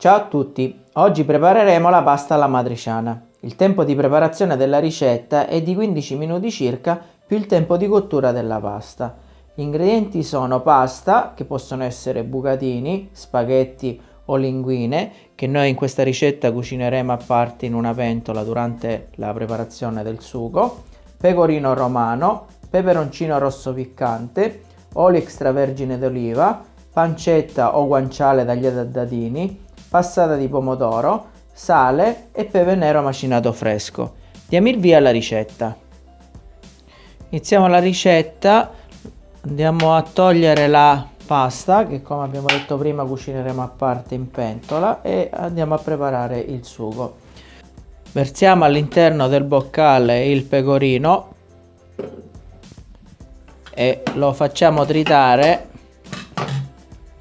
Ciao a tutti, oggi prepareremo la pasta alla matriciana. Il tempo di preparazione della ricetta è di 15 minuti circa più il tempo di cottura della pasta. Gli ingredienti sono pasta, che possono essere bucatini, spaghetti o linguine, che noi in questa ricetta cucineremo a parte in una pentola durante la preparazione del sugo, pecorino romano, peperoncino rosso piccante, olio extravergine d'oliva, pancetta o guanciale tagliata a dadini, passata di pomodoro, sale e pepe nero macinato fresco. Diamo il via alla ricetta. Iniziamo la ricetta, andiamo a togliere la pasta che come abbiamo detto prima cucineremo a parte in pentola e andiamo a preparare il sugo. Versiamo all'interno del boccale il pecorino e lo facciamo tritare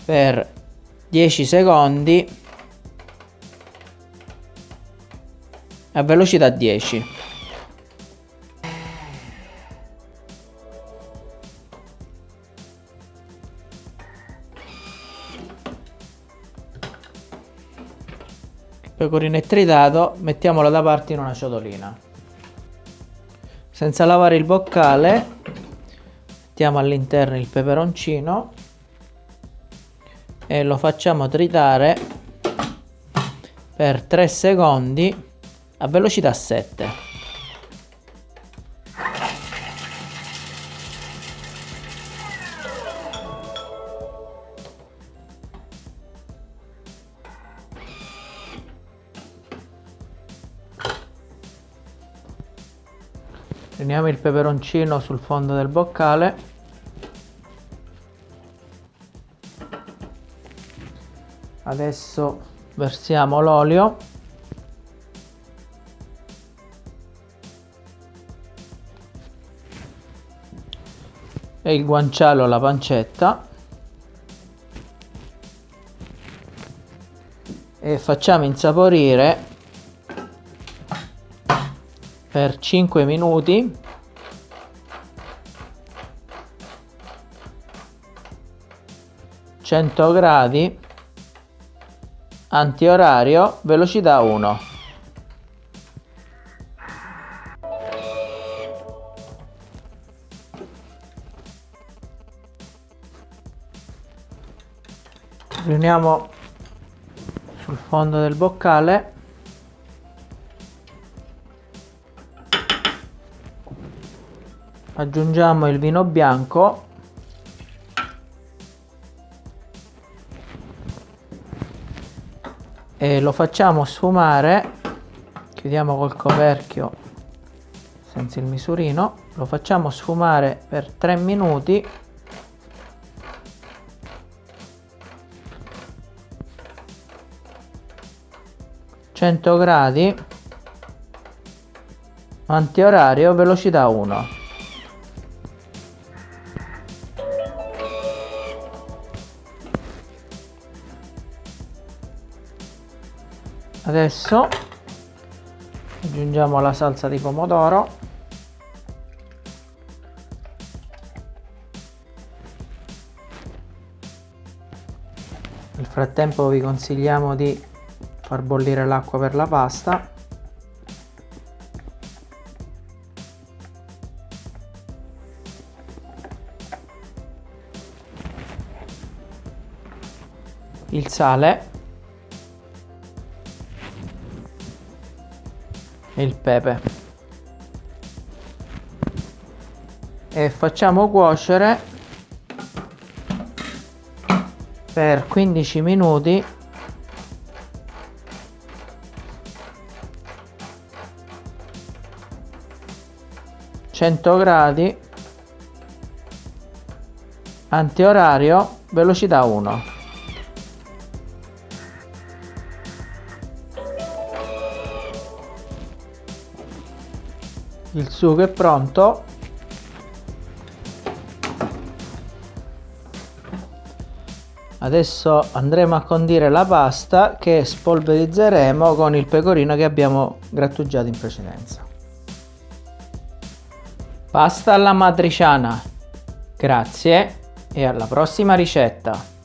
per 10 secondi a velocità 10 il pecorino è tritato mettiamolo da parte in una ciotolina. Senza lavare il boccale mettiamo all'interno il peperoncino e lo facciamo tritare per 3 secondi a velocità 7 Prendiamo il peperoncino sul fondo del boccale. Adesso versiamo l'olio e il guanciale alla pancetta. E facciamo insaporire per 5 minuti. gradi antiorario velocità 1 riuniamo sul fondo del boccale. Aggiungiamo il vino bianco. E lo facciamo sfumare. Chiudiamo col coperchio senza il misurino. Lo facciamo sfumare per 3 minuti 100 gradi antiorario velocità 1 adesso aggiungiamo la salsa di pomodoro. Nel frattempo vi consigliamo di far bollire l'acqua per la pasta. Il sale. E il pepe. E facciamo cuocere per 15 minuti 100 gradi antiorario velocità 1 il sugo è pronto. Adesso andremo a condire la pasta che spolverizzeremo con il pecorino che abbiamo grattugiato in precedenza Pasta alla matriciana. Grazie e alla prossima ricetta.